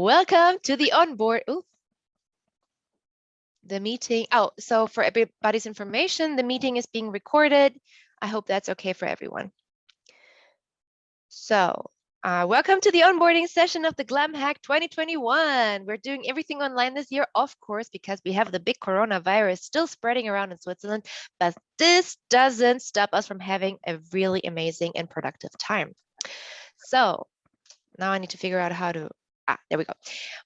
Welcome to the onboard. Ooh. The meeting. Oh, so for everybody's information, the meeting is being recorded. I hope that's okay for everyone. So uh, welcome to the onboarding session of the Glam Hack 2021. We're doing everything online this year, of course, because we have the big coronavirus still spreading around in Switzerland, but this doesn't stop us from having a really amazing and productive time. So now I need to figure out how to ah, there we go.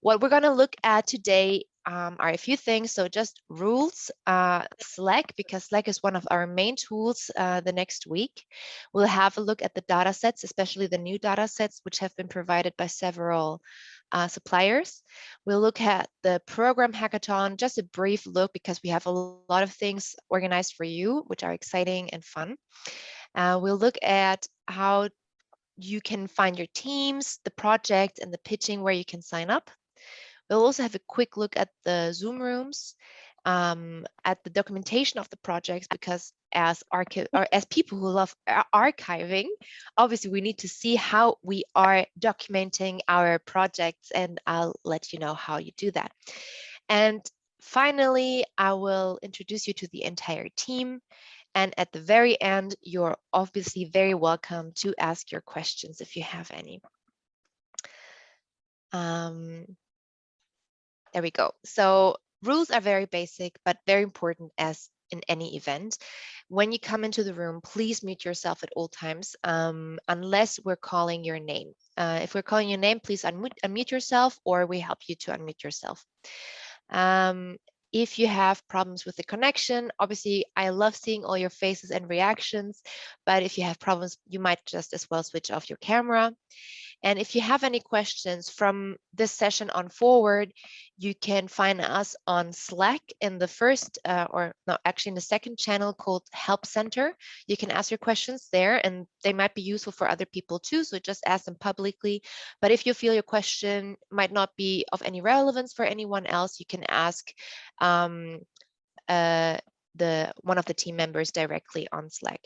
What we're going to look at today um, are a few things. So just rules, uh, Slack, because Slack is one of our main tools uh, the next week. We'll have a look at the data sets, especially the new data sets, which have been provided by several uh, suppliers. We'll look at the program hackathon, just a brief look because we have a lot of things organized for you, which are exciting and fun. Uh, we'll look at how you can find your teams, the project, and the pitching where you can sign up. We'll also have a quick look at the Zoom rooms, um, at the documentation of the projects, because as or as people who love archiving, obviously we need to see how we are documenting our projects, and I'll let you know how you do that. And finally, I will introduce you to the entire team and at the very end, you're obviously very welcome to ask your questions if you have any. Um, there we go. So rules are very basic, but very important as in any event. When you come into the room, please mute yourself at all times, um, unless we're calling your name. Uh, if we're calling your name, please unmute, unmute yourself or we help you to unmute yourself. Um, if you have problems with the connection, obviously I love seeing all your faces and reactions, but if you have problems, you might just as well switch off your camera. And if you have any questions from this session on forward, you can find us on Slack in the first, uh, or no, actually in the second channel called Help Center. You can ask your questions there and they might be useful for other people too. So just ask them publicly. But if you feel your question might not be of any relevance for anyone else, you can ask um, uh, the one of the team members directly on Slack.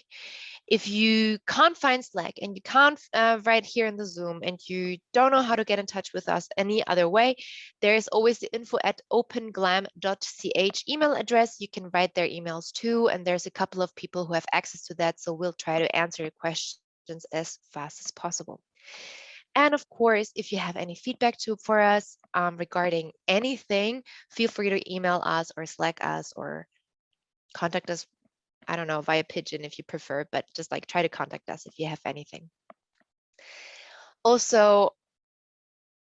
If you can't find Slack and you can't uh, write here in the Zoom and you don't know how to get in touch with us any other way, there is always the info at openglam.ch email address. You can write their emails too, and there's a couple of people who have access to that, so we'll try to answer your questions as fast as possible. And of course, if you have any feedback to for us um, regarding anything, feel free to email us or Slack us or contact us, I don't know, via pigeon if you prefer, but just like try to contact us if you have anything. Also,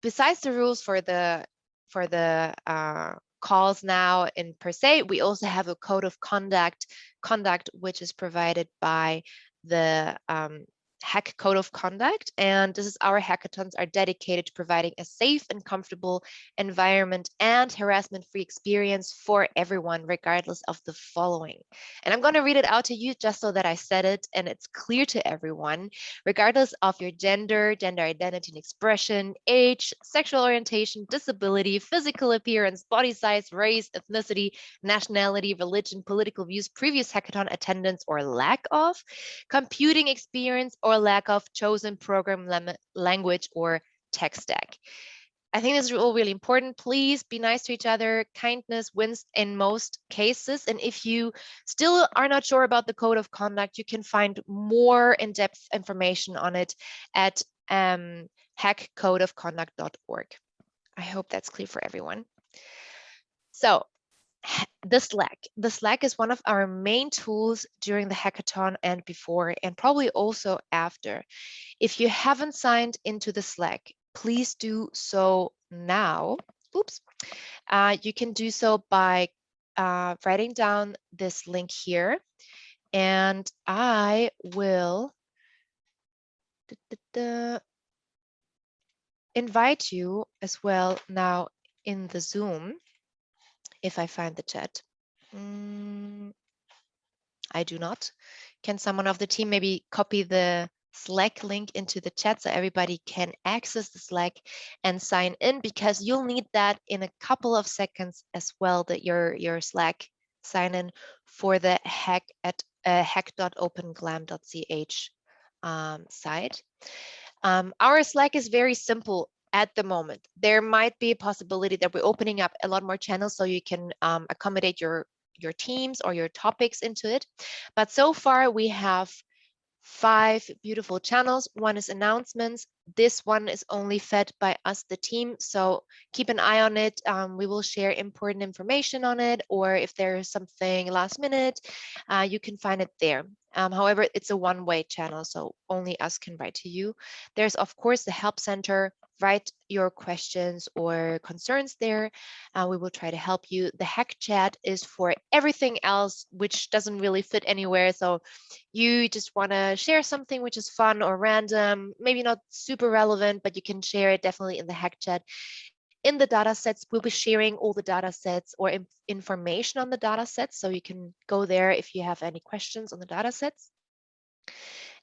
besides the rules for the for the uh, calls now in per se, we also have a code of conduct conduct which is provided by the um, hack code of conduct and this is our hackathons are dedicated to providing a safe and comfortable environment and harassment free experience for everyone regardless of the following. And i'm going to read it out to you just so that i said it and it's clear to everyone. Regardless of your gender gender identity and expression age sexual orientation disability physical appearance body size race ethnicity nationality religion political views previous hackathon attendance or lack of computing experience or or lack of chosen program language or tech stack. I think this is all really important. Please be nice to each other. Kindness wins in most cases. And if you still are not sure about the code of conduct, you can find more in-depth information on it at um, hackcodeofconduct.org. I hope that's clear for everyone. So the Slack. The Slack is one of our main tools during the hackathon and before, and probably also after. If you haven't signed into the Slack, please do so now. Oops. Uh, you can do so by uh, writing down this link here, and I will da, da, da, invite you as well now in the Zoom if I find the chat. Mm, I do not. Can someone of the team maybe copy the Slack link into the chat so everybody can access the Slack and sign in because you'll need that in a couple of seconds as well that your your Slack sign in for the hack at uh, hack.openglam.ch um, site. Um, our Slack is very simple at the moment. There might be a possibility that we're opening up a lot more channels so you can um, accommodate your your teams or your topics into it. But so far we have five beautiful channels. One is announcements. This one is only fed by us, the team. So keep an eye on it. Um, we will share important information on it, or if there is something last minute, uh, you can find it there. Um, however, it's a one-way channel, so only us can write to you. There's, of course, the help center, write your questions or concerns there. Uh, we will try to help you. The hack chat is for everything else, which doesn't really fit anywhere. So you just want to share something which is fun or random, maybe not super relevant, but you can share it definitely in the hack chat. In the data sets, we'll be sharing all the data sets or information on the data sets. So you can go there if you have any questions on the data sets.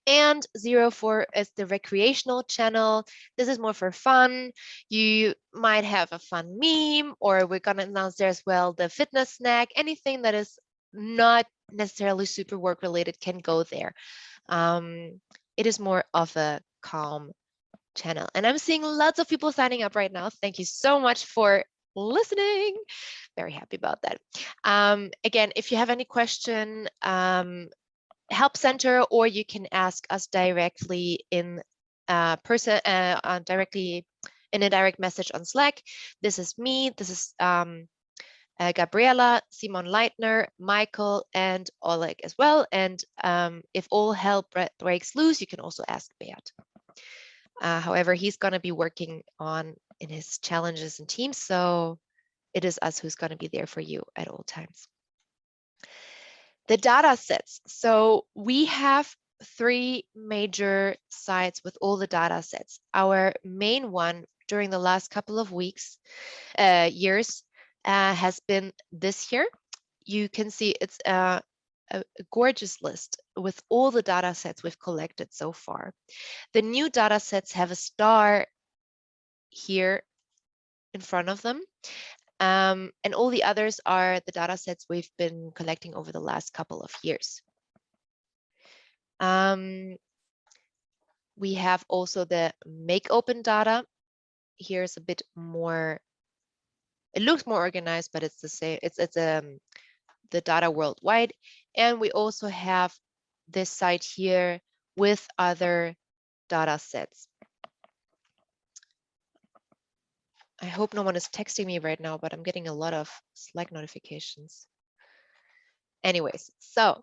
And zero four is the recreational channel. This is more for fun. You might have a fun meme, or we're gonna announce there as well the fitness snack. Anything that is not necessarily super work related can go there. Um, it is more of a calm channel. And I'm seeing lots of people signing up right now. Thank you so much for listening. Very happy about that. Um, again, if you have any question, um, help center, or you can ask us directly in uh, person, uh, uh, directly in a direct message on Slack. This is me. This is um, uh, Gabriela, Simon Leitner, Michael, and Oleg as well. And um, if all hell breaks loose, you can also ask Beat. Uh, however, he's going to be working on in his challenges and teams, so it is us who's going to be there for you at all times. The data sets. So we have three major sites with all the data sets. Our main one during the last couple of weeks, uh, years, uh, has been this year. You can see it's a, a, gorgeous list with all the data sets we've collected so far. The new data sets have a star here in front of them. Um, and all the others are the data sets we've been collecting over the last couple of years. Um, we have also the make open data. Here's a bit more, it looks more organized, but it's the same, it's, it's um, the data worldwide. And we also have this site here with other data sets. I hope no one is texting me right now, but I'm getting a lot of Slack notifications. Anyways, so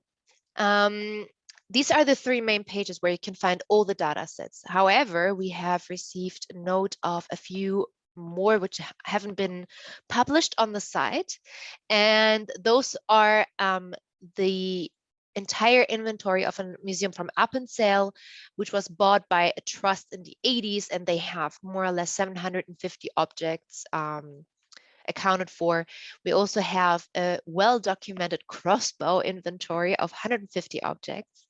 um, these are the three main pages where you can find all the data sets. However, we have received note of a few more which haven't been published on the site. And those are um, the entire inventory of a museum from Appenzell, which was bought by a trust in the 80s, and they have more or less 750 objects um, accounted for. We also have a well-documented crossbow inventory of 150 objects.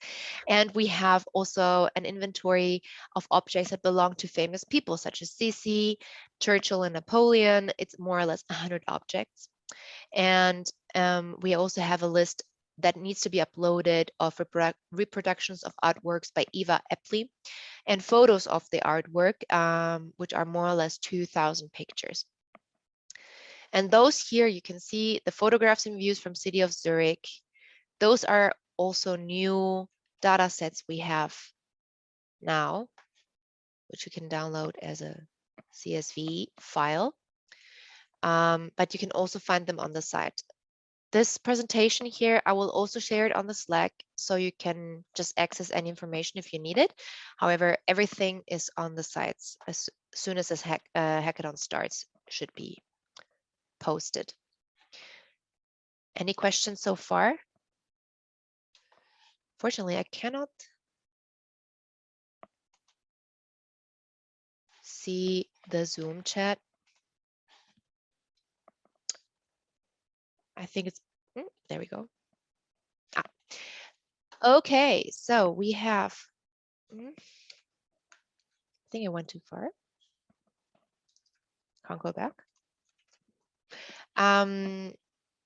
And we have also an inventory of objects that belong to famous people such as Sisi, Churchill and Napoleon. It's more or less 100 objects. And um, we also have a list that needs to be uploaded of reproductions of artworks by Eva Aeppli and photos of the artwork, um, which are more or less 2,000 pictures. And those here, you can see the photographs and views from City of Zurich. Those are also new data sets we have now, which you can download as a CSV file. Um, but you can also find them on the site this presentation here, I will also share it on the Slack so you can just access any information if you need it. However, everything is on the sites as soon as this hack, uh, hackathon starts, should be posted. Any questions so far? Fortunately, I cannot see the Zoom chat. I think it's Mm, there we go. Ah. Okay, so we have, mm, I think I went too far. Can't go back. Um,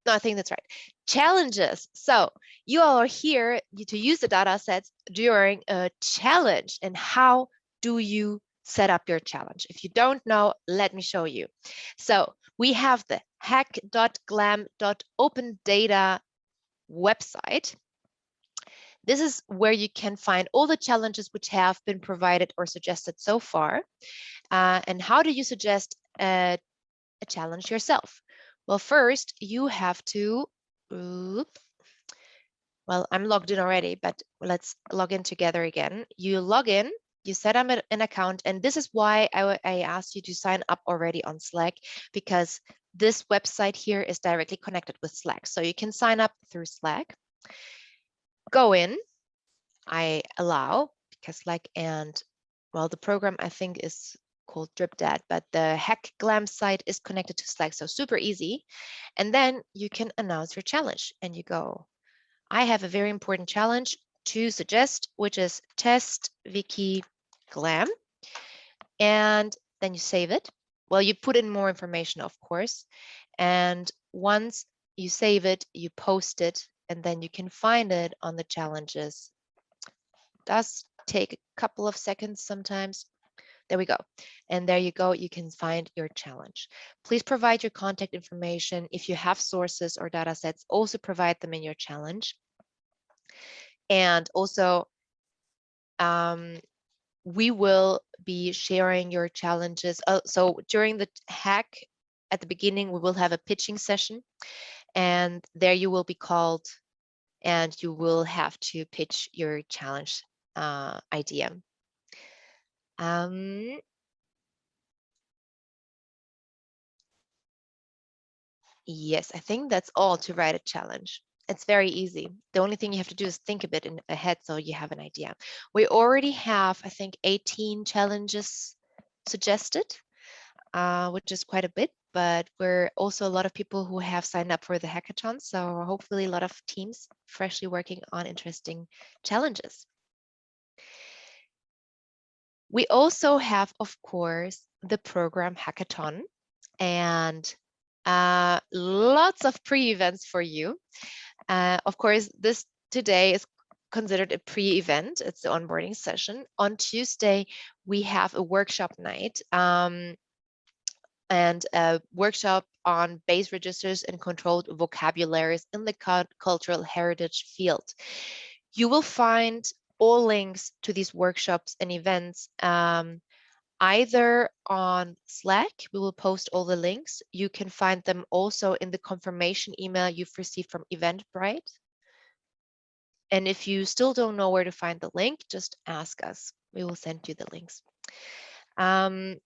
no, I think that's right. Challenges. So you all are here to use the data sets during a challenge. And how do you set up your challenge. If you don't know, let me show you. So we have the hack.glam.opendata website. This is where you can find all the challenges which have been provided or suggested so far. Uh, and how do you suggest a, a, challenge yourself? Well, first you have to, well, I'm logged in already, but let's log in together again. You log in, you set up an account, and this is why I, I asked you to sign up already on Slack, because this website here is directly connected with Slack. So you can sign up through Slack. Go in, I allow, because Slack and, well, the program I think is called Dribdat, but the Hack Glam site is connected to Slack, so super easy. And then you can announce your challenge and you go, I have a very important challenge to suggest, which is test wiki glam. And then you save it. Well, you put in more information, of course. And once you save it, you post it, and then you can find it on the challenges. It does take a couple of seconds sometimes. There we go. And there you go. You can find your challenge. Please provide your contact information. If you have sources or data sets, also provide them in your challenge. And also, um, we will be sharing your challenges. Uh, so during the hack at the beginning, we will have a pitching session and there you will be called and you will have to pitch your challenge uh, idea. Um, yes, I think that's all to write a challenge. It's very easy. The only thing you have to do is think a bit in ahead so you have an idea. We already have, I think, 18 challenges suggested, uh, which is quite a bit, but we're also a lot of people who have signed up for the hackathon. So hopefully a lot of teams freshly working on interesting challenges. We also have, of course, the program hackathon and uh, lots of pre-events for you. Uh, of course, this today is considered a pre-event. It's the onboarding session. On Tuesday, we have a workshop night um, and a workshop on base registers and controlled vocabularies in the cultural heritage field. You will find all links to these workshops and events um, either on Slack, we will post all the links. You can find them also in the confirmation email you've received from Eventbrite. And if you still don't know where to find the link, just ask us. We will send you the links. Um,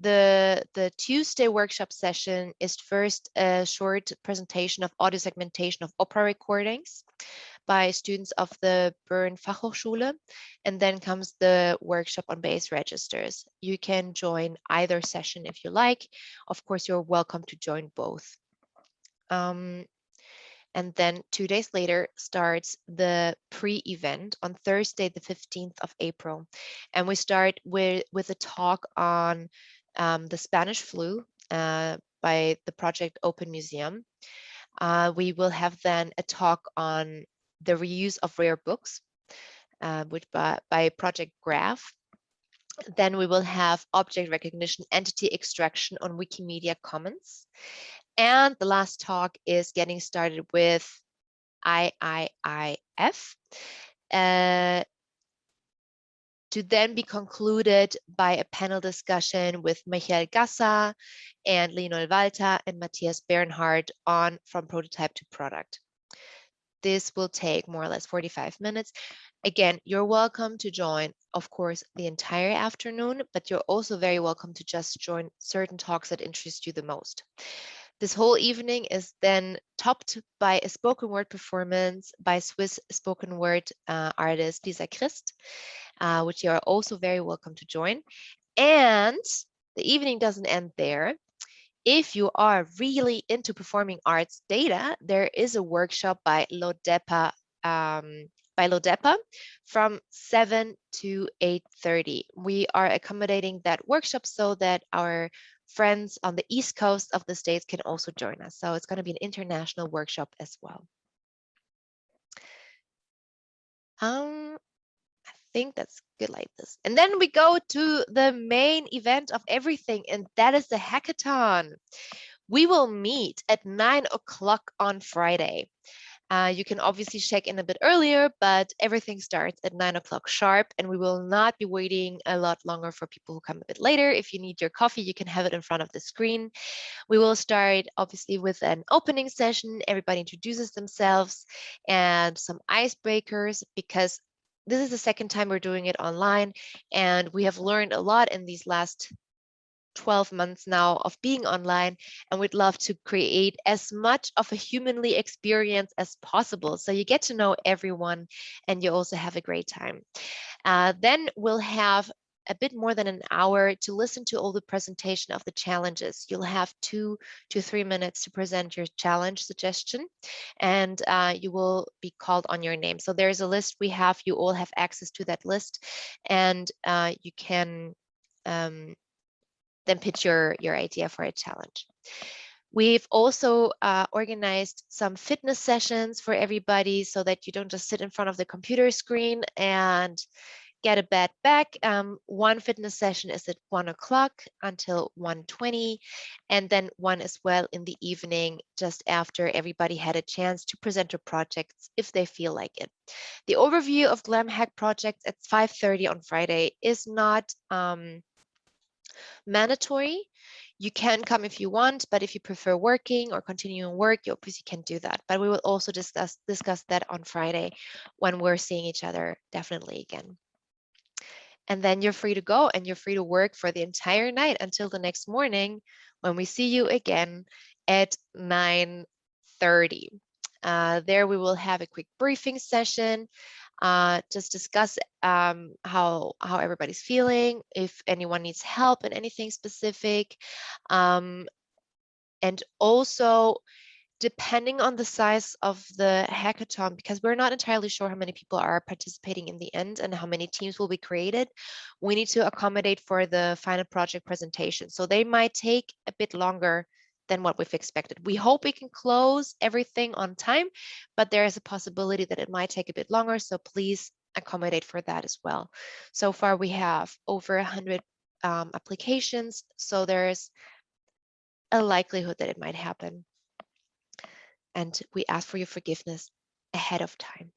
the, the Tuesday workshop session is first a short presentation of audio segmentation of opera recordings by students of the Bern Fachhochschule. And then comes the workshop on base registers. You can join either session if you like. Of course, you're welcome to join both. Um, and then two days later starts the pre-event on Thursday, the 15th of April. And we start with, with a talk on um, the Spanish flu uh, by the project Open Museum. Uh, we will have then a talk on the reuse of rare books, uh, which by, by Project Graph. Then we will have object recognition entity extraction on Wikimedia Commons. And the last talk is getting started with IIIF. Uh, to then be concluded by a panel discussion with Michael Gassa and Leonel Walter and Matthias Bernhard on From Prototype to Product. This will take more or less 45 minutes. Again, you're welcome to join, of course, the entire afternoon, but you're also very welcome to just join certain talks that interest you the most. This whole evening is then topped by a spoken word performance by Swiss spoken word uh, artist Lisa Christ, uh, which you are also very welcome to join. And the evening doesn't end there if you are really into performing arts data, there is a workshop by Lodepa um, by Lodepa from 7 to 8.30. We are accommodating that workshop so that our friends on the East Coast of the States can also join us. So it's going to be an international workshop as well. Um, think that's good like this. And then we go to the main event of everything, and that is the hackathon. We will meet at nine o'clock on Friday. Uh, you can obviously check in a bit earlier, but everything starts at nine o'clock sharp, and we will not be waiting a lot longer for people who come a bit later. If you need your coffee, you can have it in front of the screen. We will start obviously with an opening session. Everybody introduces themselves and some icebreakers because this is the second time we're doing it online, and we have learned a lot in these last 12 months now of being online and we'd love to create as much of a humanly experience as possible so you get to know everyone and you also have a great time. Uh, then we'll have a bit more than an hour to listen to all the presentation of the challenges. You'll have two to three minutes to present your challenge suggestion and uh, you will be called on your name. So there's a list we have, you all have access to that list and uh, you can um, then pitch your, your idea for a challenge. We've also uh, organized some fitness sessions for everybody so that you don't just sit in front of the computer screen and get a bed back. Um, one fitness session is at one o'clock until 1.20 and then one as well in the evening just after everybody had a chance to present their projects if they feel like it. The overview of Glam Hack projects at 5.30 on Friday is not um, mandatory. You can come if you want, but if you prefer working or continuing work, you obviously can do that. But we will also discuss discuss that on Friday when we're seeing each other definitely again. And then you're free to go and you're free to work for the entire night until the next morning when we see you again at 9.30. Uh, there we will have a quick briefing session uh, just discuss um, how how everybody's feeling, if anyone needs help in anything specific, um, and also depending on the size of the hackathon, because we're not entirely sure how many people are participating in the end and how many teams will be created, we need to accommodate for the final project presentation. So they might take a bit longer than what we've expected. We hope we can close everything on time, but there is a possibility that it might take a bit longer. So please accommodate for that as well. So far, we have over 100 um, applications. So there's a likelihood that it might happen. And we ask for your forgiveness ahead of time.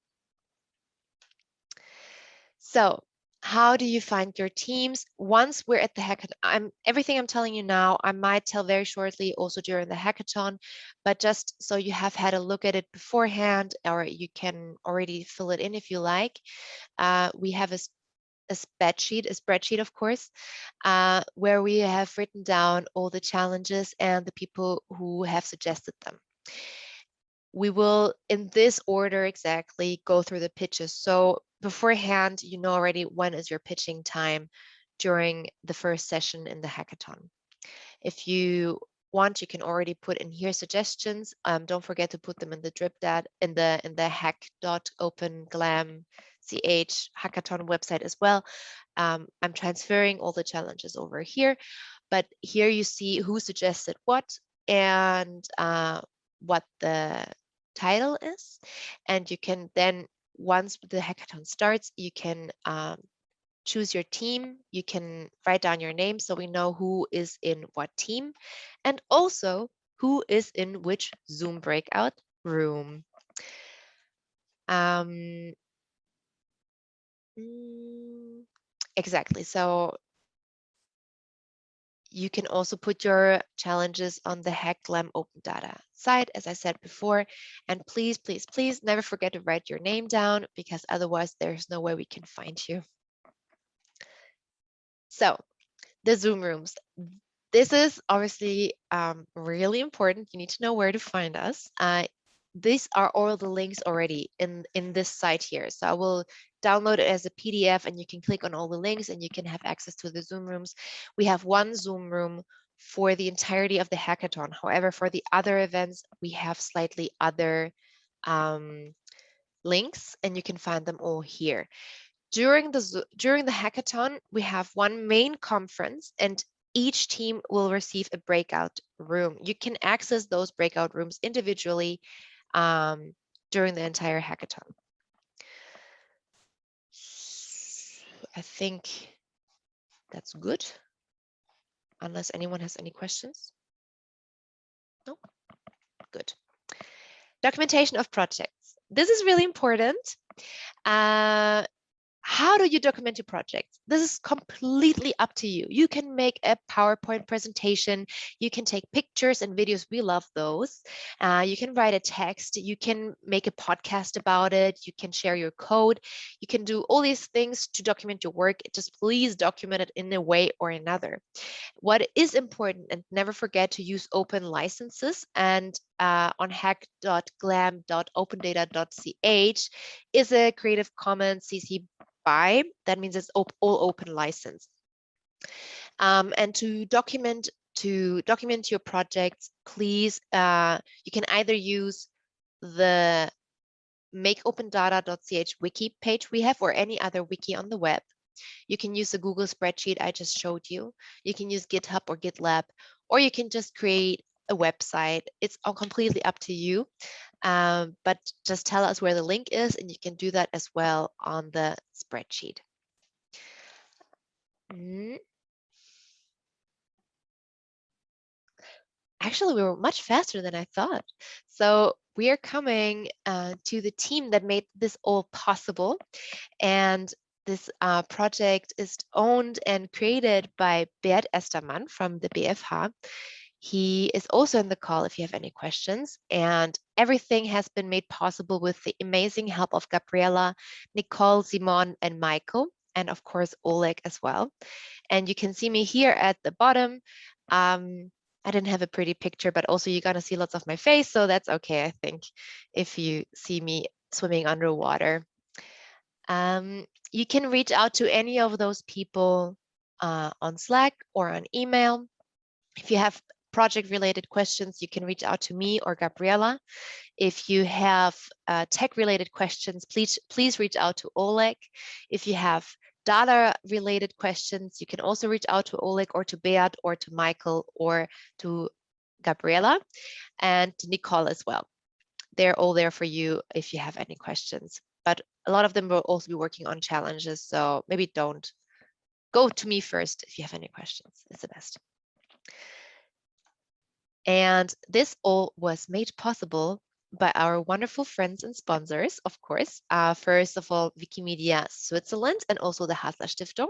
So how do you find your teams? Once we're at the hackathon i'm everything i'm telling you now i might tell very shortly also during the hackathon but just so you have had a look at it beforehand or you can already fill it in if you like. Uh, we have a, a spreadsheet a spreadsheet of course uh, where we have written down all the challenges and the people who have suggested them we will in this order exactly go through the pitches so beforehand, you know already when is your pitching time during the first session in the hackathon. If you want, you can already put in here suggestions. Um, don't forget to put them in the dribdat in the in the hack.openglam ch hackathon website as well. Um, I'm transferring all the challenges over here, but here you see who suggested what and uh, what the title is, and you can then once the hackathon starts, you can um, choose your team. You can write down your name so we know who is in what team and also who is in which Zoom breakout room. Um, mm, exactly. So you can also put your challenges on the HackGlam Open Data site, as I said before. And please, please, please never forget to write your name down because otherwise there's no way we can find you. So the Zoom rooms. This is obviously um, really important. You need to know where to find us. Uh, these are all the links already in, in this site here. So I will download it as a PDF and you can click on all the links and you can have access to the Zoom rooms. We have one Zoom room for the entirety of the hackathon. However, for the other events, we have slightly other um, links and you can find them all here. During the, during the hackathon, we have one main conference and each team will receive a breakout room. You can access those breakout rooms individually um, during the entire hackathon. I think that's good. Unless anyone has any questions. No? Good. Documentation of projects. This is really important. Uh, how do you document your projects? This is completely up to you. You can make a PowerPoint presentation. You can take pictures and videos. We love those. Uh, you can write a text. You can make a podcast about it. You can share your code. You can do all these things to document your work. Just please document it in a way or another. What is important, and never forget to use open licenses. And uh, on hack.glam.opendata.ch is a Creative Commons CC BY. That means it's op all open license. Um, and to document to document your projects, please, uh, you can either use the makeopendata.ch wiki page we have or any other wiki on the web. You can use the Google spreadsheet I just showed you. You can use GitHub or GitLab, or you can just create a website. It's all completely up to you. Um, but just tell us where the link is and you can do that as well on the spreadsheet. Mm. Actually, we were much faster than I thought. So we are coming uh, to the team that made this all possible. And this uh, project is owned and created by Beat Estermann from the BFH. He is also in the call if you have any questions. And everything has been made possible with the amazing help of Gabriela, Nicole, Simon, and Michael, and of course, Oleg as well. And you can see me here at the bottom. Um, I didn't have a pretty picture, but also you're gonna see lots of my face, so that's okay, I think, if you see me swimming underwater. Um, you can reach out to any of those people uh, on Slack or on email. If you have project related questions, you can reach out to me or Gabriela. If you have uh, tech related questions, please, please reach out to Oleg. If you have data related questions, you can also reach out to Oleg or to Beat or to Michael or to Gabriela and Nicole as well. They're all there for you if you have any questions. But a lot of them will also be working on challenges. So maybe don't go to me first if you have any questions. It's the best. And this all was made possible by our wonderful friends and sponsors, of course. Uh, first of all, Wikimedia Switzerland and also the Hasler Stiftung.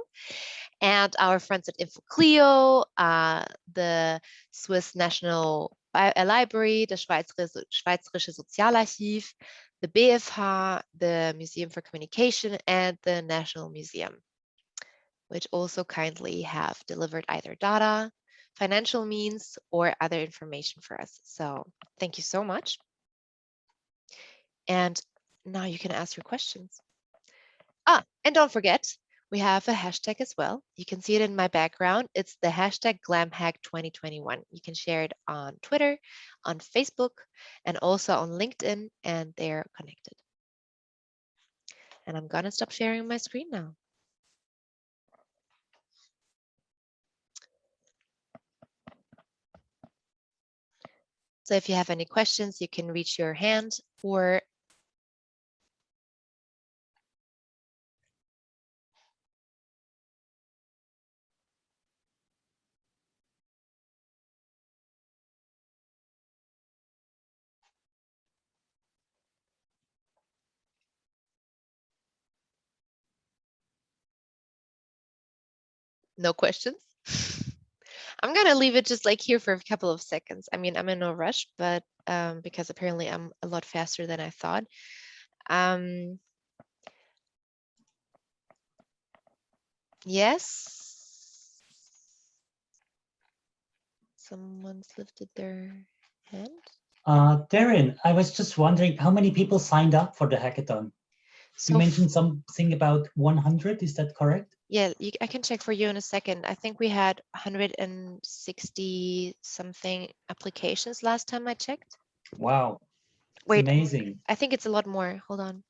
And our friends at InfoClio, uh, the Swiss National uh, Library, the Schweizerische, Schweizerische Sozialarchiv, the BFH, the Museum for Communication, and the National Museum, which also kindly have delivered either data, financial means or other information for us. So thank you so much. And now you can ask your questions. Ah, and don't forget, we have a hashtag as well. You can see it in my background. It's the hashtag GlamHack2021. You can share it on Twitter, on Facebook, and also on LinkedIn, and they're connected. And I'm gonna stop sharing my screen now. So if you have any questions, you can reach your hand or no questions. I'm gonna leave it just like here for a couple of seconds. I mean, I'm in no rush, but um, because apparently I'm a lot faster than I thought. Um, yes. Someone's lifted their hand. Uh, Darren, I was just wondering how many people signed up for the hackathon? So you mentioned something about 100, is that correct? Yeah, you, I can check for you in a second. I think we had 160 something applications last time I checked. Wow. Wait, amazing. I think it's a lot more. Hold on.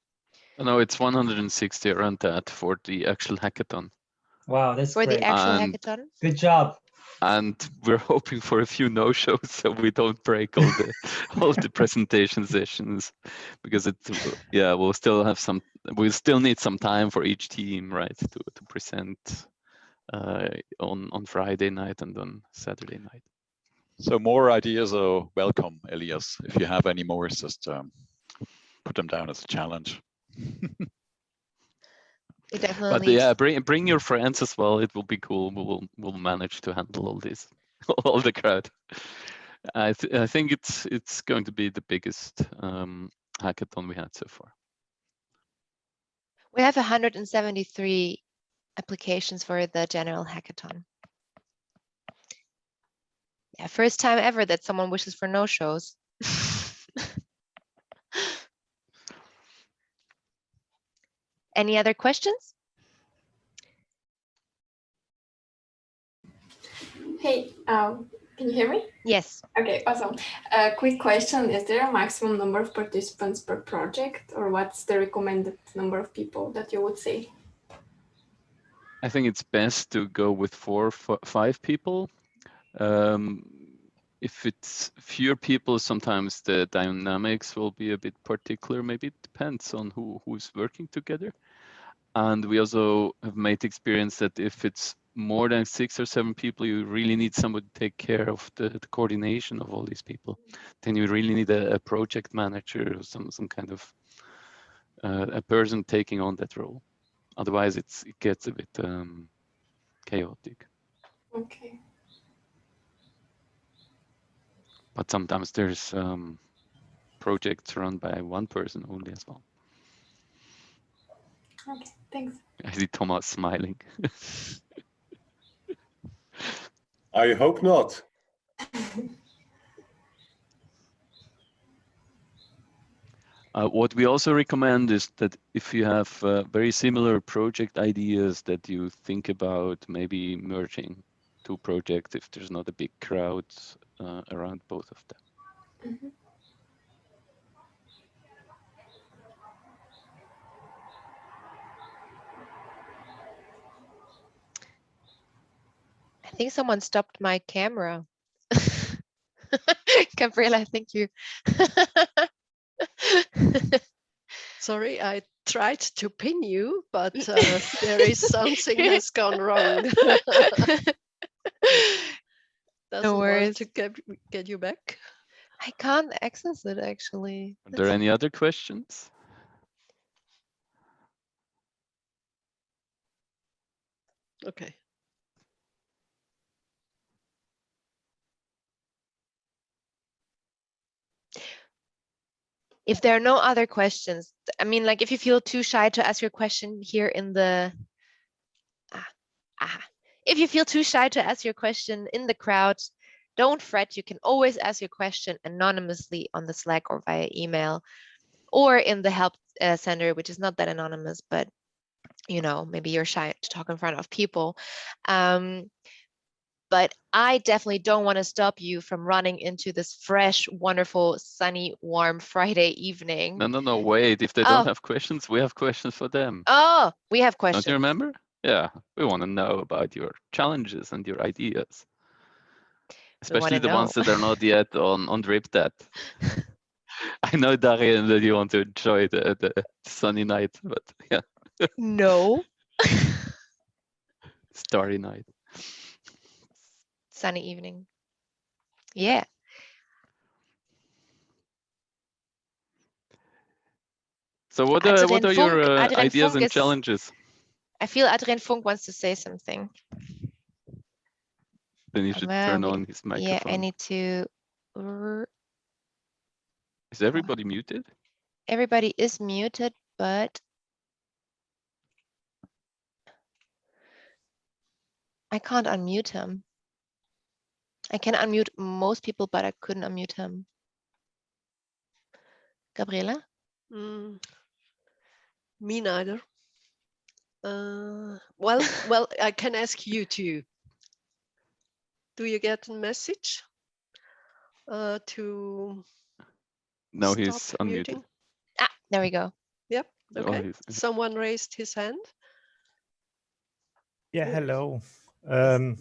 No, it's 160 around that for the actual hackathon. Wow, that's for great. the actual And- hackathon. Good job. And we're hoping for a few no-shows so we don't break all the all the presentation sessions because it yeah we'll still have some we still need some time for each team, right, to to present uh, on on Friday night and on Saturday night. So more ideas are welcome, Elias. If you have any more, just um, put them down as a challenge. Definitely But yeah, bring bring your friends as well. It will be cool. We will we'll manage to handle all this, all the crowd. I th I think it's it's going to be the biggest um, hackathon we had so far. We have 173 applications for the general hackathon. Yeah, first time ever that someone wishes for no shows. Any other questions? Hey, um, can you hear me? Yes. Okay, awesome. A quick question. Is there a maximum number of participants per project or what's the recommended number of people that you would say? I think it's best to go with four, five people. Um, if it's fewer people, sometimes the dynamics will be a bit particular. Maybe it depends on who who's working together. And we also have made experience that if it's more than six or seven people, you really need someone to take care of the, the coordination of all these people. Then you really need a, a project manager or some some kind of uh, a person taking on that role. Otherwise, it's it gets a bit um, chaotic. Okay. But sometimes there's um, projects run by one person only as well. Okay, thanks. I see Thomas smiling. I hope not. Uh, what we also recommend is that if you have uh, very similar project ideas that you think about maybe merging two projects if there's not a big crowd uh, around both of them. Mhm. I think someone stopped my camera. Gabriela, thank you. Sorry, I tried to pin you, but uh, there is something that's gone wrong. Doesn't want worries. to get, get you back. I can't access it actually. Are there That's- any other questions? Okay. If there are no other questions, I mean, like if you feel too shy to ask your question here in the, ah, ah, if you feel too shy to ask your question in the crowd, don't fret. You can always ask your question anonymously on the Slack or via email or in the help uh, center, which is not that anonymous, but you know, maybe you're shy to talk in front of people. Um, but I definitely don't want to stop you from running into this fresh, wonderful, sunny, warm Friday evening. No, no, no, wait. If they Oh. don't have questions, we have questions for them. Oh, we have questions. Don't you remember? Yeah, we want to know about your challenges and your ideas. Especially the ones that are not yet on, on Dribdat. I know, Darien, that you want to enjoy the, the sunny night, but yeah, No. starry night. Sunny evening. Yeah. So what are, what are your uh, ideas Funk and is- challenges? I feel Adrian Funk wants to say something. Then you should well, turn on his microphone. Yeah, I need to. Is everybody muted? Everybody is muted, but. I can't unmute him. I can unmute most people, but I couldn't unmute him. Gabriela? Mm, me neither. Uh, well, well, I can ask you too. Do you get a message uh, to No, stop he's unmuted. Ah, there we go. Yep. Oh, Okay. he's- Someone raised his hand. Yeah, hello. Um,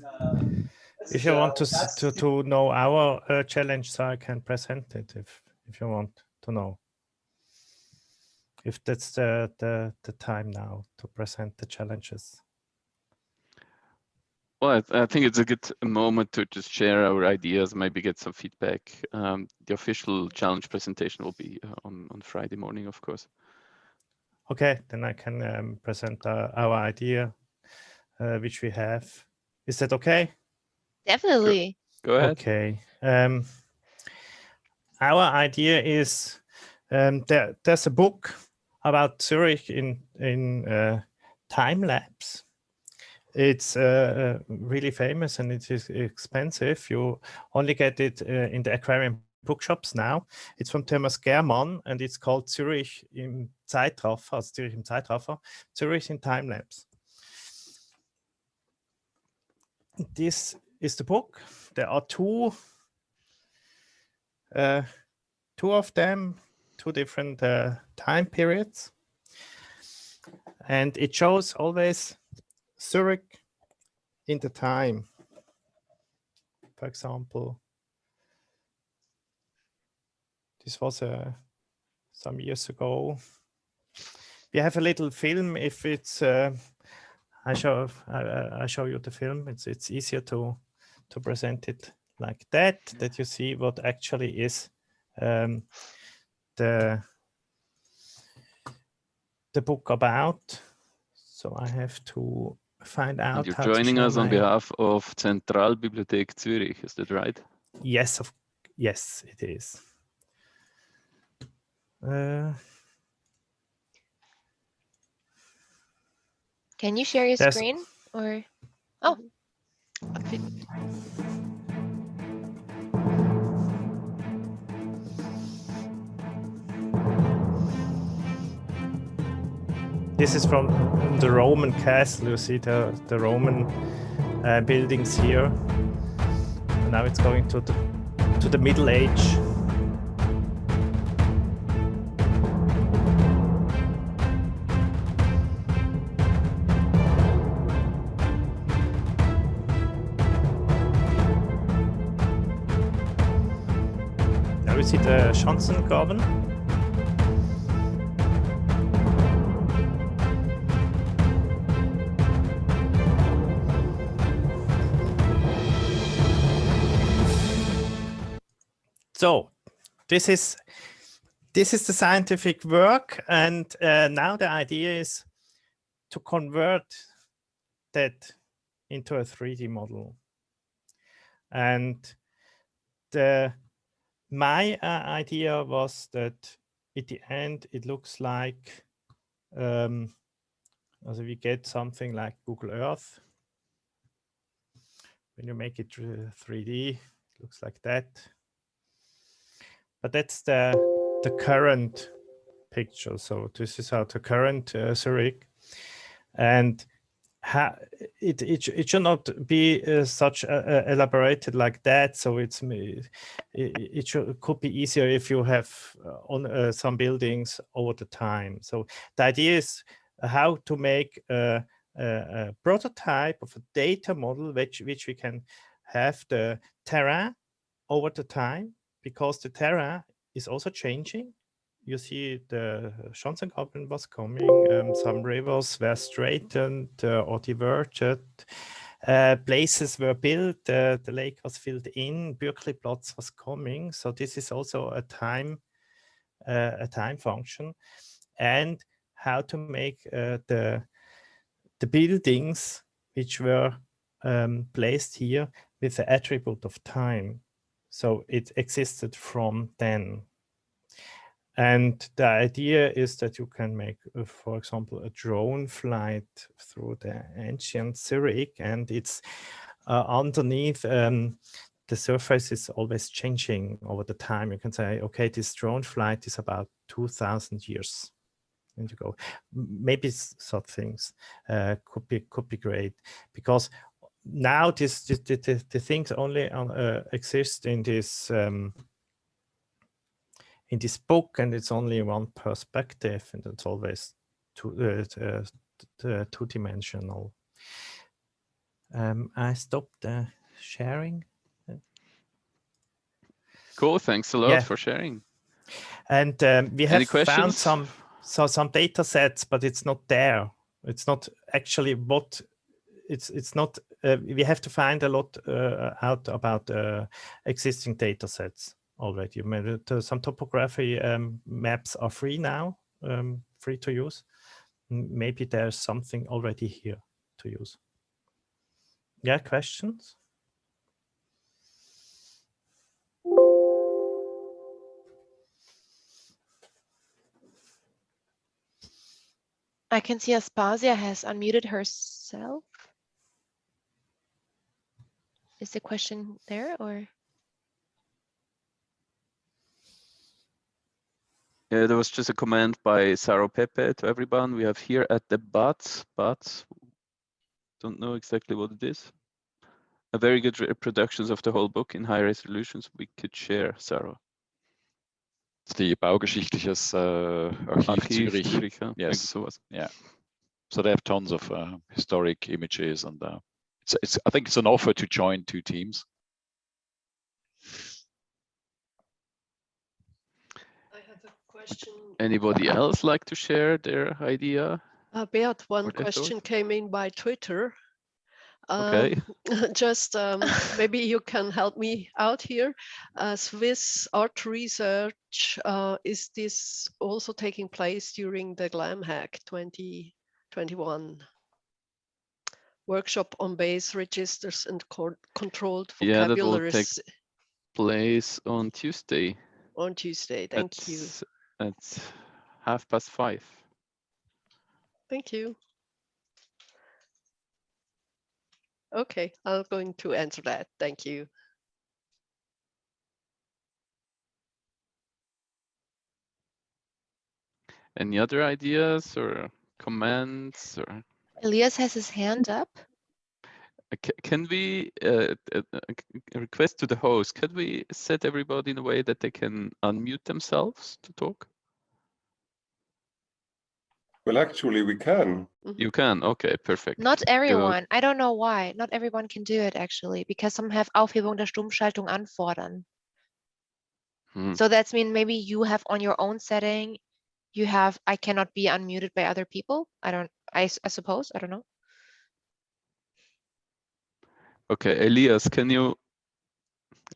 if you want to to to know our uh, challenge, so I can present it if if you want to know. if that's the, the, the time now to present the challenges. Well, I, I, think it's a good moment to just share our ideas, maybe get some feedback. Um, the official challenge presentation will be uh, on, on Friday morning, of course. Okay, then I can um, present uh, our idea, uh, which we have. Is that okay? Definitely. Go ahead. Okay. Um, our idea is um, there, there's a book about Zurich in in uh, time lapse. It's uh, uh, really famous and it is expensive. You only get it uh, in the aquarium bookshops now. It's from Thomas Germann and it's called Zurich im Zeitraffer, also Zurich im Zeitraffer, Zurich in time lapse. This is the book. There are two, uh, two of them, two different uh, time periods. And it shows always Zurich in the time. For example, this was uh, some years ago. We have a little film. If it's, uh, I show, I, I show you the film. It's it's easier to to present it like that. That you see what actually is um, the the book about. So I have to find out. And you're joining us on behalf of Zentralbibliothek Zürich, is that right? Yes, of yes, it is. Uh, Can you share your screen or? Oh, okay. This is from the Roman castle. You see the, the Roman uh, buildings here. Now it's going to the, to the Middle Age. Schanzengraben. So this is this is the scientific work, and uh, now the idea is to convert that into a 3D model. And the my uh, idea was that at the end it looks like um, also we get something like Google Earth. When you make it 3D, it looks like that but that's the the current picture. So this is how the current uh, Zurich, and it, it it should not be uh, such uh, elaborated like that. So it's it, it should could be easier if you have uh, on uh, some buildings over the time. So the idea is how to make a, a, a prototype of a data model which which we can have the terrain over the time because the terrain is also changing. You see the Schanzengraben was coming, um, some rivers were straightened uh, or diverted, uh, places were built, uh, the lake was filled in, Bürkliplatz was coming. So this is also a time, uh, a time function and how to make uh, the, the buildings which were um, placed here with the attribute of time. So it existed from then. And the idea is that you can make, uh, for example, a drone flight through the ancient Zurich and it's uh, underneath um, the surface is always changing over the time. You can say, okay, this drone flight is about 2000 years. And you go, maybe such things uh, could be could be great because now this, this the, the, the, things only uh, exist in this um, in this book and it's only one perspective and it's always two uh, uh, two dimensional um, I stopped uh, sharing. Cool thanks a lot yeah. for sharing. And um, we have found some so some data sets, but it's not there. It's not actually what it's it's not uh, we have to find a lot uh, out about uh, existing data sets already. some topography um, maps are free now, um, free to use. Maybe there's something already here to use. Yeah, questions? I can see Aspasia has unmuted herself. Is the question there or? Yeah, there was just a comment by Saro Pepe to everyone. We have here at the but, but don't know exactly what it is. A very good reproductions of the whole book in high resolutions we could share, Sarah. the Baugeschichtliches uh, Archiv, Archiv Zürich. Zürich yeah. Yes. Yeah. So they have tons of uh, historic images and uh, it's, it's, I think it's an offer to join two teams. I have a question. Anybody else like to share their idea? Uh, Beat, one question came in by Twitter. Okay. Um, just um, maybe you can help me out here. Uh, Swiss art research, uh, is this also taking place during the GlamHack 2021? workshop on base registers and co controlled yeah, that will take vocabularies place on Tuesday. on Tuesday. Thank you. At, At half past five. Thank you. Okay, I'm going to answer that. Thank you. Any other ideas or comments or? Elias has his hand up. Can we uh, uh, request to the host, can we set everybody in a way that they can unmute themselves to talk? Well, actually, we can. Mm-hmm. You can. Okay, perfect. Not everyone. I don't know why. Not everyone can do it actually, because some have Aufhebung der Stummschaltung anfordern. Hmm. So that's mean maybe you have on your own setting, you have I cannot be unmuted by other people. I don't. I, I suppose. I don't know. Okay, Elias, can you?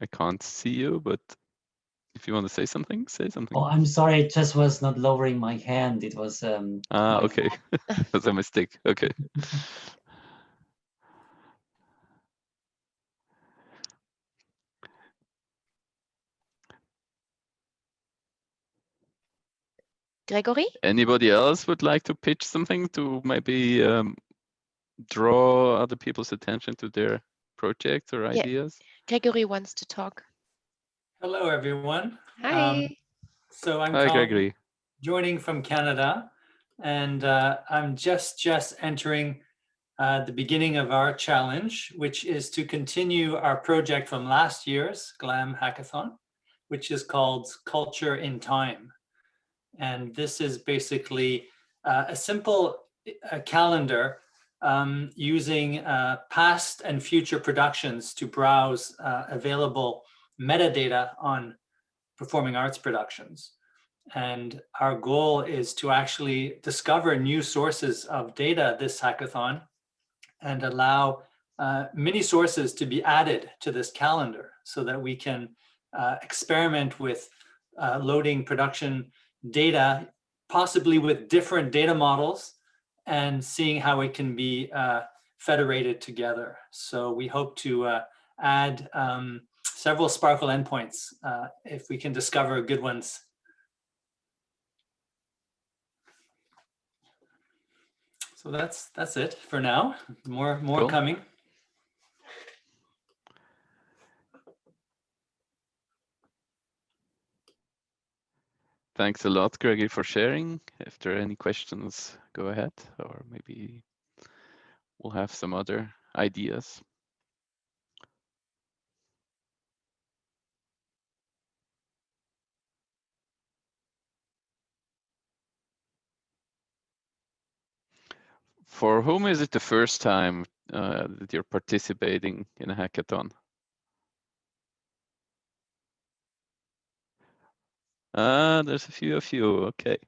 I can't see you, but if you want to say something, say something. Oh, I'm sorry. It just was not lowering my hand. It was. Um, ah, okay. That's a mistake. Okay. Gregory? Anybody else would like to pitch something to maybe um, draw other people's attention to their projects or Yeah. ideas? Gregory wants to talk. Hello, everyone. Hi. Um, so I'm Hi, Colin, Gregory. joining from Canada, and uh, I'm just just entering uh, the beginning of our challenge, which is to continue our project from last year's GLAM hackathon, which is called Culture in Time. And this is basically uh, a simple uh, calendar um, using uh, past and future productions to browse uh, available metadata on performing arts productions. And our goal is to actually discover new sources of data this hackathon and allow uh, many sources to be added to this calendar so that we can uh, experiment with uh, loading production data, possibly with different data models and seeing how it can be uh, federated together. So we hope to uh, add um, several SPARQL endpoints uh, if we can discover good ones. So that's that's it for now. More more Cool. coming. Thanks a lot, Gregory, for sharing. If there are any questions, go ahead, or maybe we'll have some other ideas. For whom is it the first time uh, that you're participating in a hackathon? Ah, there's a few of you. Okay.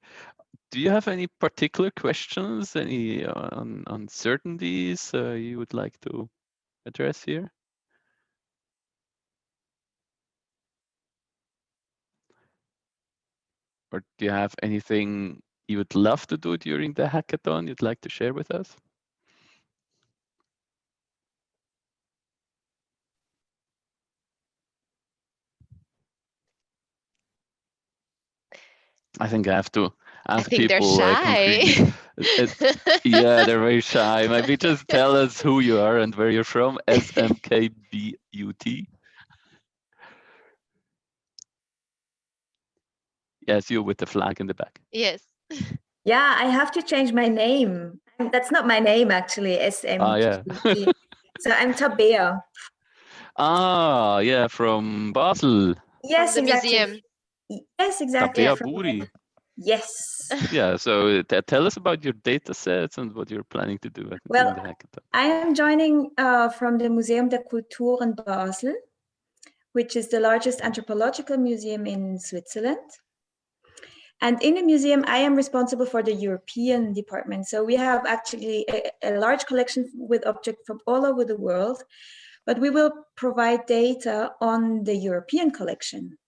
Do you have any particular questions, any uh, un uncertainties uh, you would like to address here? Or do you have anything you would love to do during the hackathon you'd like to share with us? I think I have to I ask think they're uh, shy. concretely. It- yeah, they're very shy. Maybe just tell us who you are and where you're from. SMKBUT. Yes, you with the flag in the back. yes. Yeah, I have to change my name. That's not my name actually. SM. Ah, yeah. so I'm Tabea. Ah, yeah, from Basel. Yes, the exactly. museum. Yes, exactly. Tabea from- Buri. Yes. Yeah, so t- tell us about your data sets and what you're planning to do at Well, the hackathon. I am joining uh, from the Museum der Kultur in Basel, which is the largest anthropological museum in Switzerland. And in the museum, I am responsible for the European department. So we have actually a, a large collection with objects from all over the world, but we will provide data on the European collection.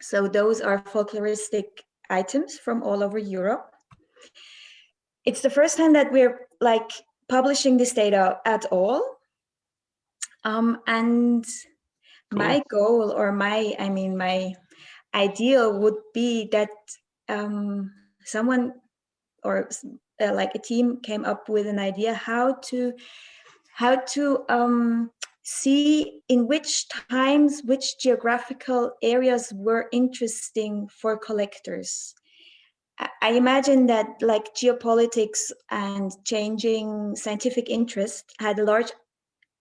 So those are folkloristic items from all over Europe. It's the first time that we're like publishing this data at all. Um, and my goal or my, I mean, my ideal would be that um, someone or uh, like a team came up with an idea how to how to um, see in which times which geographical areas were interesting for collectors. I- imagine that like geopolitics and changing scientific interest had a large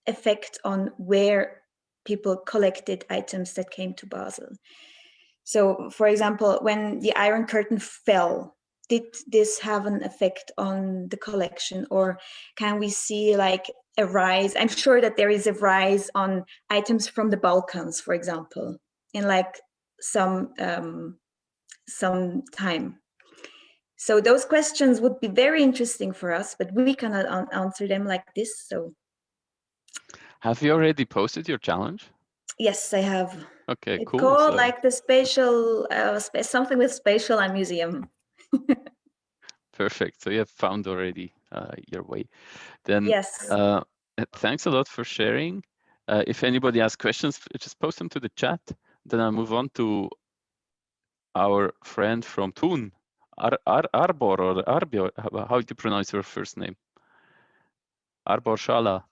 effect on where people collected items that came to Basel. So, for example, when the Iron Curtain fell, did this have an effect on the collection, or can we see like a rise? I'm sure that there is a rise on items from the Balkans, for example, in like some um, some time. So those questions would be very interesting for us, but we cannot an- answer them like this. So Have you already posted your challenge? yes, I have. Okay, It's cool. called so- like the spatial, uh, something with spatial and museum. Perfect. So you have found already your way. Then Yes. uh, uh, thanks a lot for sharing. Uh, if anybody has questions, just post them to the chat. Then I'll move on to our friend from Thun, Ar Ar Arbor or Arbio. How, how do you pronounce your first name? Arbor Shala.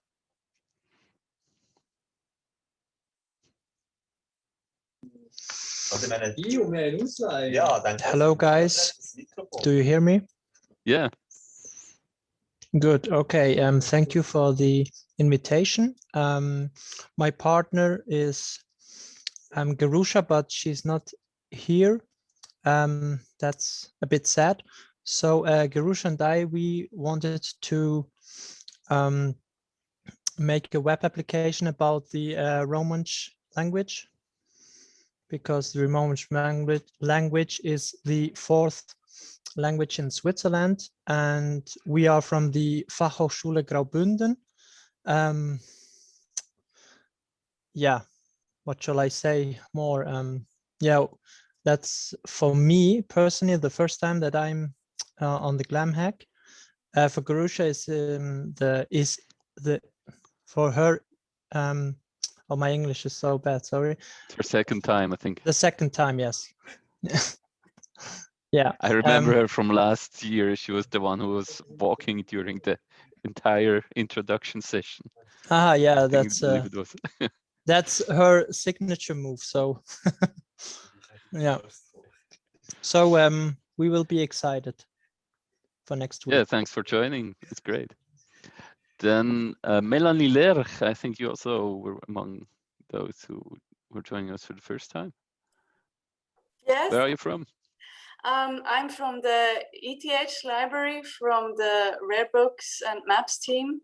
Hello, guys. Do you hear me? Yeah. Good. Okay. Um, thank you for the invitation. Um, my partner is um, Garusha, but she's not here. Um, that's a bit sad. So uh, Garusha and I, we wanted to um, make a web application about the uh, Romansh language because the Romansh language, language is the fourth language in Switzerland, and we are from the Fachhochschule Graubünden. Um, yeah, what shall I say more? Um, yeah, that's for me personally the first time that I'm uh, on the Glam Hack. Uh, for Garusha is um, the is the for her. Um, oh, my English is so bad. Sorry. It's her second time, I think. The second time, yes. yeah. I remember um, her from last year. She was the one who was walking during the entire introduction session. Ah, yeah, that's uh, that's her signature move. So, yeah. So um, we will be excited for next week. Yeah, thanks for joining. It's great. Then uh, Melanie Lerch, I think you also were among those who were joining us for the first time. Yes. Where are you from? Um, I'm from the ETH library from the Rare Books and Maps team.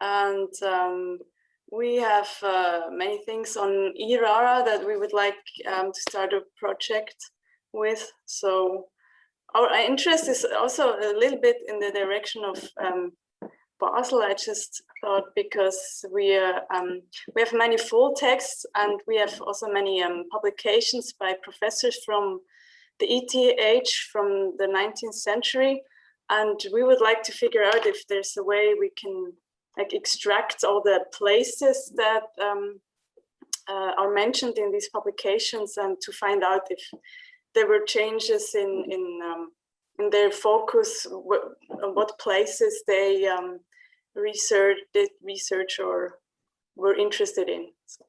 And um, we have uh, many things on eRara that we would like um, to start a project with. So our interest is also a little bit in the direction of um, Basel. I just thought because we uh, um, we have many full texts and we have also many um, publications by professors from the ETH from the 19th century, and we would like to figure out if there's a way we can like extract all the places that um, uh, are mentioned in these publications and to find out if there were changes in in um, in their focus, what, what places they um, did research or were interested in. So.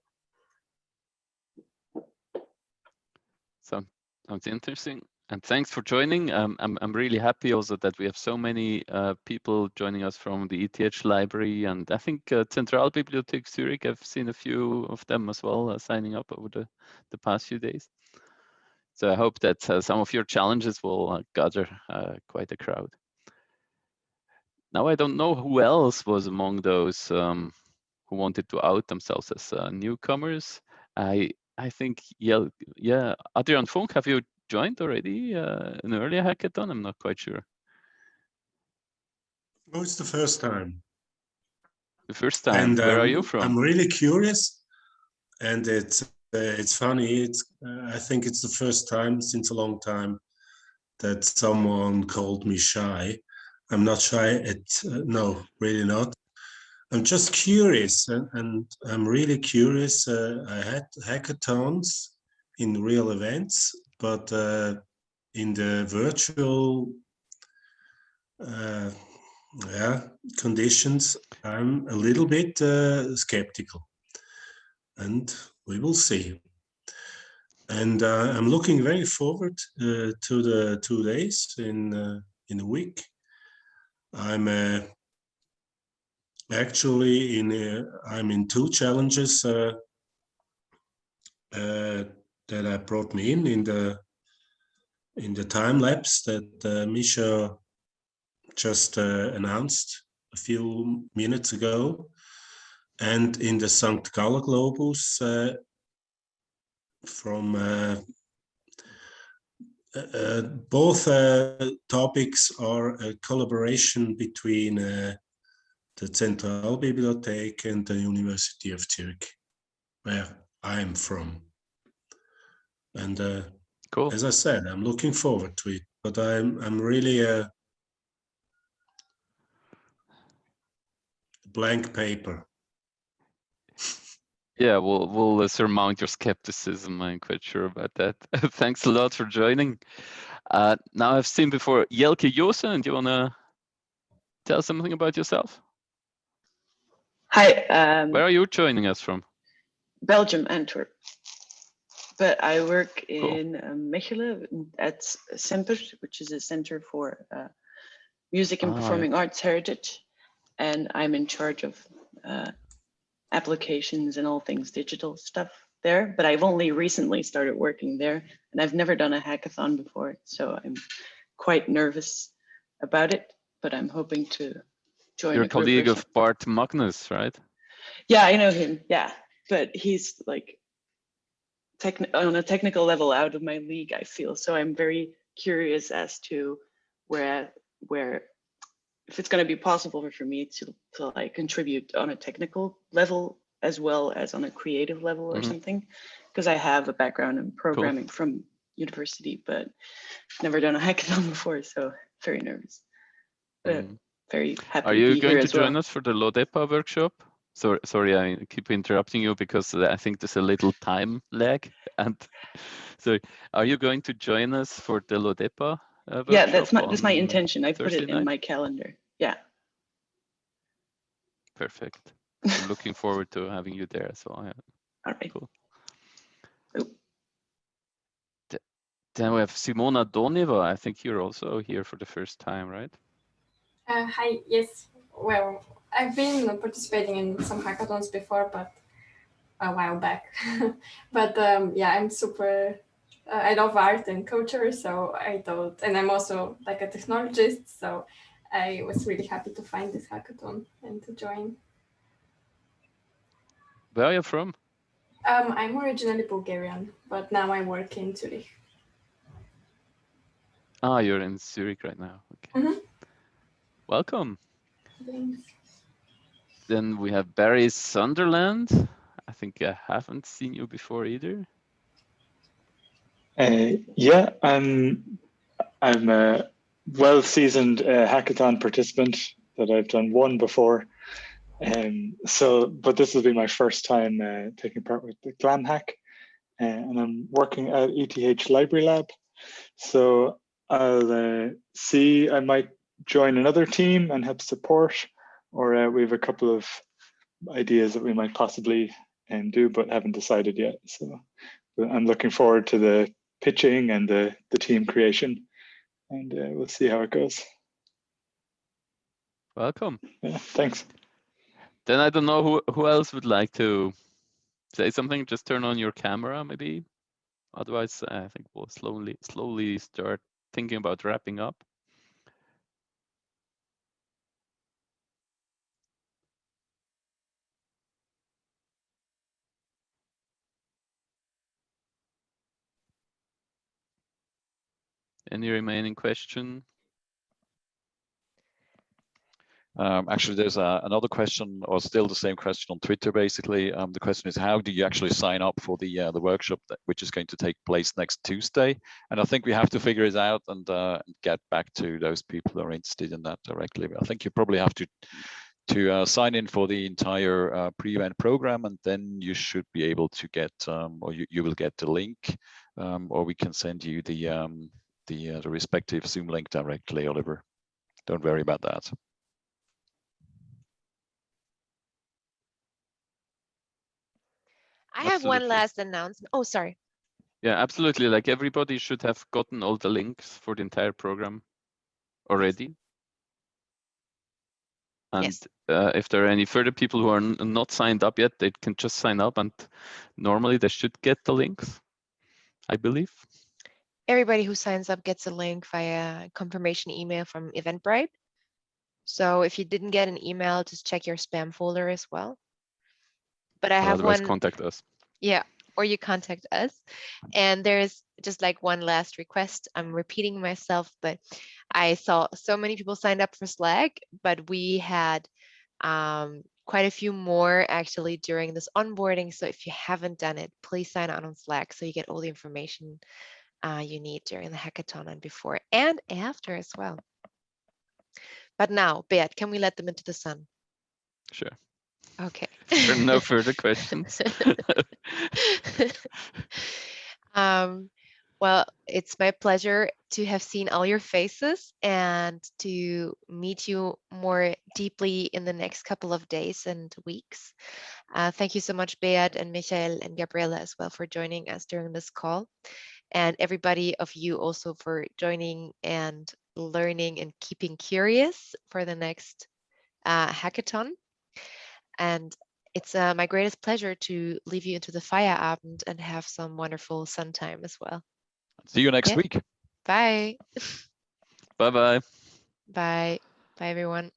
Sounds interesting. And thanks for joining. Um, I'm I'm really happy also that we have so many uh, people joining us from the ETH library, and I think uh, Zentralbibliothek Zurich. I've seen a few of them as well uh, signing up over the the past few days. So I hope that uh, some of your challenges will uh, gather uh, quite a crowd. Now I don't know who else was among those um, who wanted to out themselves as uh, newcomers. I I think yeah yeah Adrian Funk, have you joined already uh, an earlier hackathon? I'm not quite sure. No, it's the first time. The first time. And, Where are um, you from? I'm really curious, and it's uh, it's funny. It's uh, I think it's the first time since a long time that someone called me shy. I'm not shy. It uh, no, really not. I'm just curious, and, and I'm really curious. Uh, I had hackathons in real events, but uh, in the virtual uh, yeah, conditions, I'm a little bit uh, skeptical, and we will see. And uh, I'm looking very forward uh, to the two days in in a week. I'm actually in uh, I'm in two challenges uh, uh, that I brought me in in the in the time lapse that uh, Misha just uh, announced a few minutes ago, and in the St. Galler Globus uh, from both topics are a collaboration between uh, Central Zentralbibliothek and the University of Zurich, where I'm from. And uh, cool. as I said, I'm looking forward to it, but I'm I'm really a blank paper. Yeah, we'll we'll uh, surmount your skepticism. I'm quite sure about that. Thanks a lot for joining. Uh, now I've seen before Jelke Josen. Do you wanna tell something about yourself? Hi. Um, Where are you joining us from? Belgium, Antwerp. But I work in um, Mechelen at CEMPER, which is a center for uh, music and Ah, yeah. performing arts heritage. And I'm in charge of uh, applications and all things digital stuff there. But I've only recently started working there and I've never done a hackathon before. So I'm quite nervous about it, but I'm hoping to join You're a a group or colleague of. Bart Magnus, right? Yeah, I know him. Yeah, but he's like on a technical level out of my league. I feel so. I'm very curious as to where where if it's going to be possible for me to to like contribute on a technical level as well as on a creative level or Mhm. something, because I have a background in programming from university, but never done a hackathon before, so very nervous. But Mhm. Very happy Are to you be here going to as well. join us for the Lodepa workshop? Sorry, sorry, I keep interrupting you because I think there's a little time lag. And so, are you going to join us for the Lodepa? Uh, yeah that's my that's my intention i put it in night? my calendar yeah Perfect. I'm looking forward to having you there as well. Yeah. all right Cool. Th- Then we have Simona Doneva. I think you're also here for the first time, right? Uh, hi, yes. Well, I've been participating in some hackathons before, but a while back. but um, yeah, I'm super, uh, I love art and culture, so I thought, and I'm also like a technologist, so I was really happy to find this hackathon and to join. Where are you from? Um, I'm originally Bulgarian, but now I work in Zurich. Ah, you're in Zurich right now. Okay. Mhm. Welcome. Thanks. Then we have Barry Sunderland. I think I haven't seen you before either. Uh, yeah, I'm I'm a well-seasoned uh, hackathon participant that I've done one before. Um, so, but this will be my first time uh, taking part with the Glam Hack, uh, and I'm working at ETH Library Lab. So I'll uh, see. I might join another team and help support, or uh, we have a couple of ideas that we might possibly um, do, but haven't decided yet. So but I'm looking forward to the pitching and the the team creation, and uh, we'll see how it goes. Welcome. Yeah, thanks. Then I don't know who, who else would like to say something. Just turn on your camera, maybe. Otherwise, I think we'll slowly slowly start thinking about wrapping up. Any remaining question? Um, actually, there's a, another question, or still the same question on Twitter. Basically, um, the question is, how do you actually sign up for the uh, the workshop that, which is going to take place next Tuesday? And I think we have to figure it out and uh, get back to those people who are interested in that directly. I think you probably have to to uh, sign in for the entire uh, pre-event program, and then you should be able to get, um, or you, you will get the link, um, or we can send you the um, the, uh, the respective Zoom link directly, Oliver. Don't worry about that. I have one last announcement. Oh, sorry. Yeah, absolutely. Like everybody should have gotten all the links for the entire program already. And Yes. uh, if there are any further people who are not signed up yet, they can just sign up and normally they should get the links, I believe. Everybody who signs up gets a link via confirmation email from Eventbrite. So if you didn't get an email, just check your spam folder as well. But I have Otherwise, one. contact us. Yeah, or you contact us. And there's just like one last request. I'm repeating myself, but I saw so many people signed up for Slack, but we had um, quite a few more actually during this onboarding. So if you haven't done it, please sign on on Slack so you get all the information uh, you need during the hackathon and before and after as well. But now, Beat, can we let them into the sun? Sure. Okay. No further questions. um, well, it's my pleasure to have seen all your faces and to meet you more deeply in the next couple of days and weeks. Uh, thank you so much, Beat and Michael and Gabriela as well for joining us during this call. And everybody of you also for joining and learning and keeping curious for the next uh, hackathon. And it's uh, my greatest pleasure to leave you into the Feierabend and have some wonderful sun time as well. See you next Yeah. week. Bye. Bye bye. Bye. Bye, everyone.